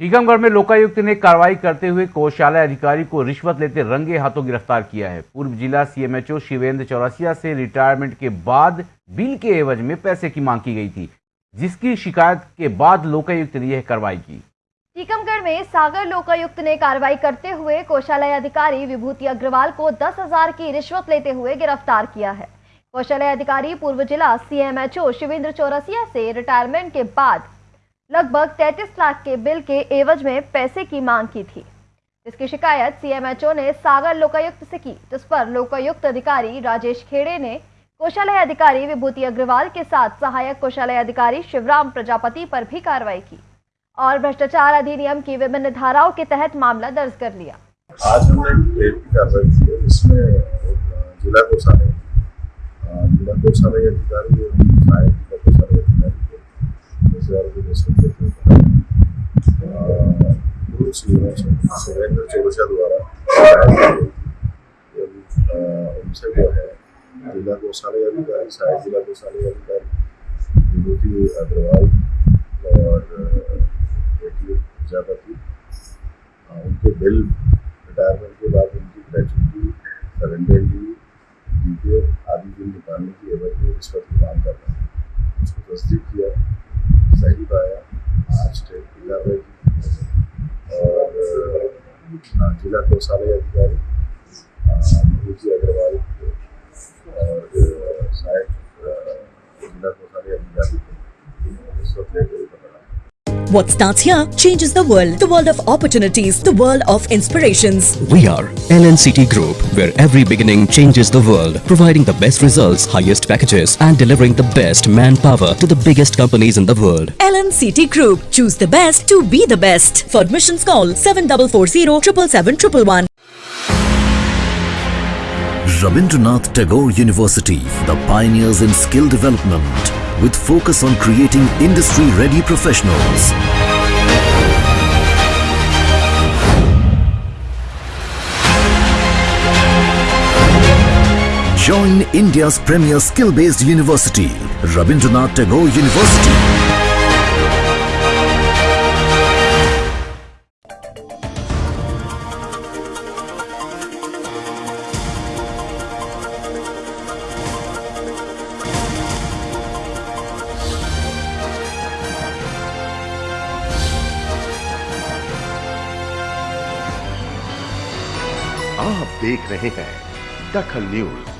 टीकमगढ़ में लोकायुक्त ने कार्रवाई करते हुए कोषालय अधिकारी को रिश्वत लेते रंगे हाथों गिरफ़्तार किया है। पूर्व जिला सीएमएचओ शिवेंद्र चौरसिया से रिटायरमेंट के बाद बिल के एवज में पैसे की मांग की गई थी, जिसकी शिकायत के बाद लोकायुक्त ने यह कार्रवाई की। टीकमगढ़ में सागर लोकायुक्त ने कार्रवाई करते हुए कोषालय अधिकारी विभूति अग्रवाल को दस हज़ार की रिश्वत लेते हुए गिरफ़्तार किया है। कोषालय अधिकारी पूर्व जिला सीएमएचओ शिवेंद्र चौरसिया से रिटायरमेंट के बाद लगभग 33 लाख के बिल के एवज में पैसे की मांग की थी। इसकी शिकायत सीएमएचओ ने सागर लोकायुक्त से की, जिस पर लोकायुक्त अधिकारी राजेश खेड़े ने कोषालय अधिकारी विभूति अग्रवाल के साथ सहायक कोषालय अधिकारी शिवराम प्रजापति पर भी कार्रवाई की और भ्रष्टाचार अधिनियम की विभिन्न धाराओं के तहत मामला दर्ज कर लिया। आज हमने एक कार्रवाई की जिसमें जिला कोषालय जिला कोषालय अधिकारी पूर्व सुरेंद्र चौरसिया द्वारा उनसे जो है जिला कोषालय अधिकारी सहायक जिला कोषालय अधिकारी, विभूति अग्रवाल और बेटी प्रजापति उनके बिल रिटायरमेंट के बाद उनकी ग्रेजुटी सरेंडर आदि बिल निकालने की एवज में रिश्वत की मांग कर हैं। उसको तस्दीक किया। की और जिला कोषालय अधिकारी Agarwal. What starts here changes the world. The world of opportunities. The world of inspirations. We are LNCT Group, where every beginning changes the world, providing the best results, highest packages, and delivering the best manpower to the biggest companies in the world. LNCT Group. Choose the best to be the best. For admissions, call 7440 777 Rabindranath Tagore University, the pioneers in skill development, with focus on creating industry-ready professionals. Join India's premier skill-based university, Rabindranath Tagore University. आप देख रहे हैं दखल news.